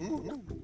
Ooh, ooh, ooh.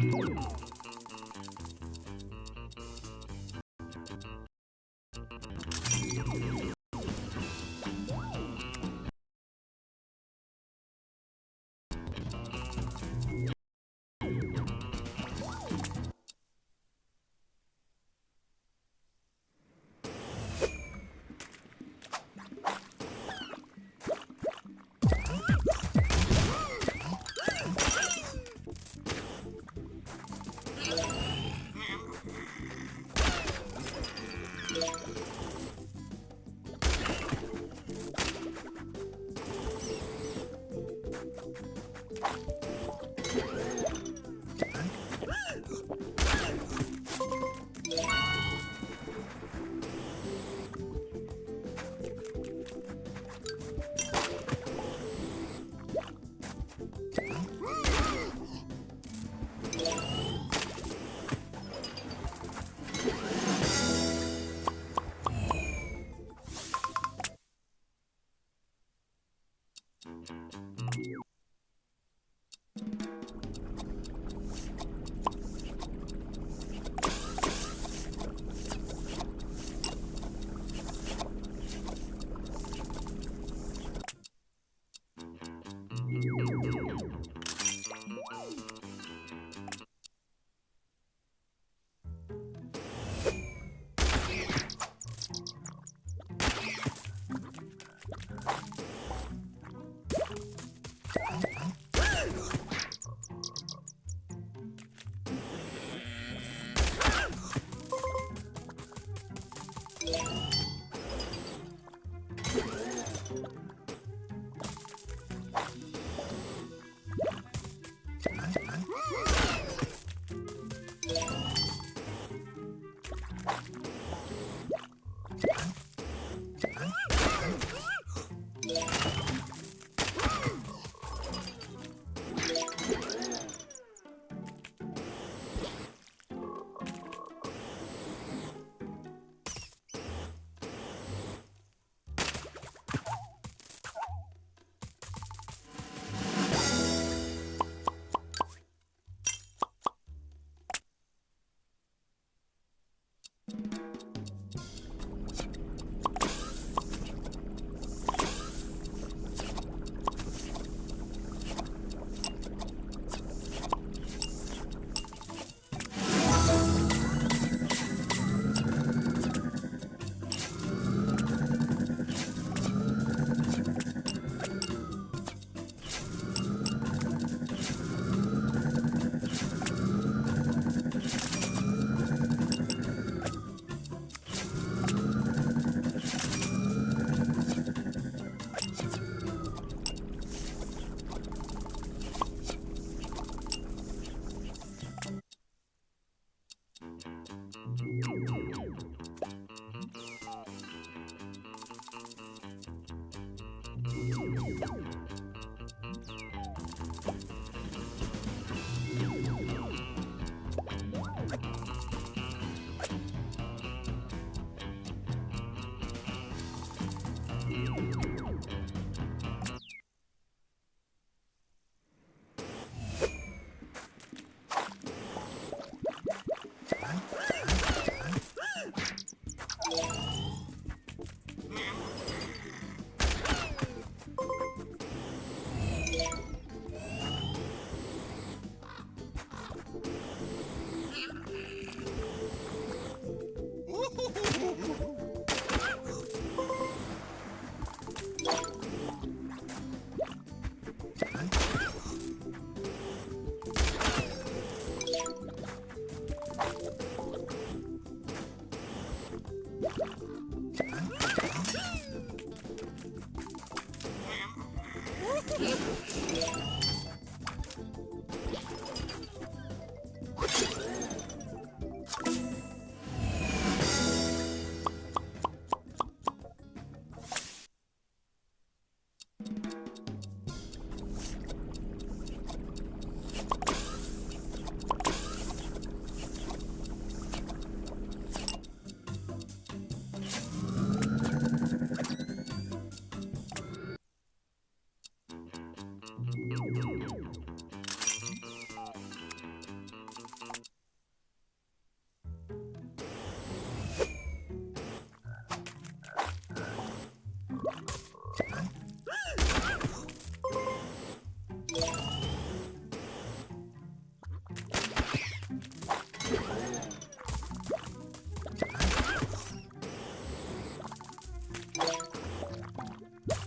You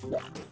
Thank.